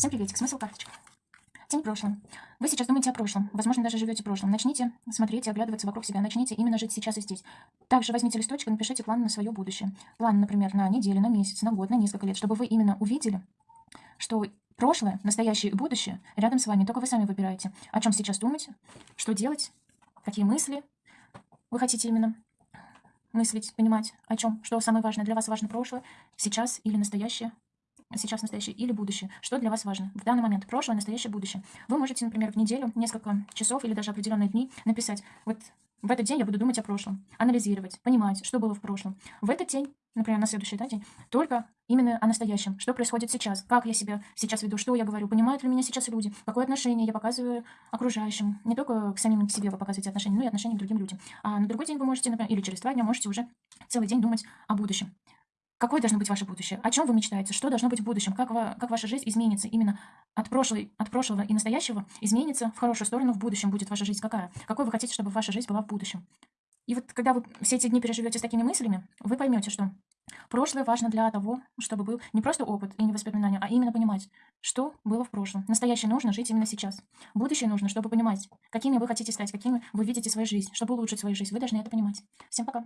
Всем приветик, смысл карточек. Тень прошлым. Вы сейчас думаете о прошлом, возможно, даже живете прошлым. Начните смотреть и оглядываться вокруг себя, начните именно жить сейчас и здесь. Также возьмите листочек и напишите план на свое будущее. План, например, на неделю, на месяц, на год, на несколько лет, чтобы вы именно увидели, что прошлое, настоящее и будущее рядом с вами, только вы сами выбираете, о чем сейчас думать, что делать, какие мысли вы хотите именно мыслить, понимать, о чем, что самое важное для вас важно прошлое, сейчас или настоящее, сейчас настоящее или будущее. Что для вас важно? В данный момент прошлое, настоящее, будущее. Вы можете, например, в неделю, несколько часов или даже определенные дни написать, вот в этот день я буду думать о прошлом, анализировать, понимать, что было в прошлом. В этот день, например, на следующий да, день, только именно о настоящем, что происходит сейчас, как я себя сейчас веду, что я говорю, понимают ли меня сейчас люди, какое отношение я показываю окружающим. Не только к самим к себе вы показываете отношения, но и отношения к другим людям. А на другой день вы можете, например, или через два дня можете уже целый день думать о будущем. Какое должно быть ваше будущее? О чем вы мечтаете? Что должно быть в будущем? Как, ва- как ваша жизнь изменится именно от, прошлой, от прошлого и настоящего? Изменится в хорошую сторону в будущем будет ваша жизнь какая? Какой вы хотите, чтобы ваша жизнь была в будущем? И вот когда вы все эти дни переживете с такими мыслями, вы поймете, что прошлое важно для того, чтобы был не просто опыт и не воспоминания, а именно понимать, что было в прошлом. Настоящее нужно жить именно сейчас. Будущее нужно, чтобы понимать, какими вы хотите стать, какими вы видите свою жизнь, чтобы улучшить свою жизнь. Вы должны это понимать. Всем пока.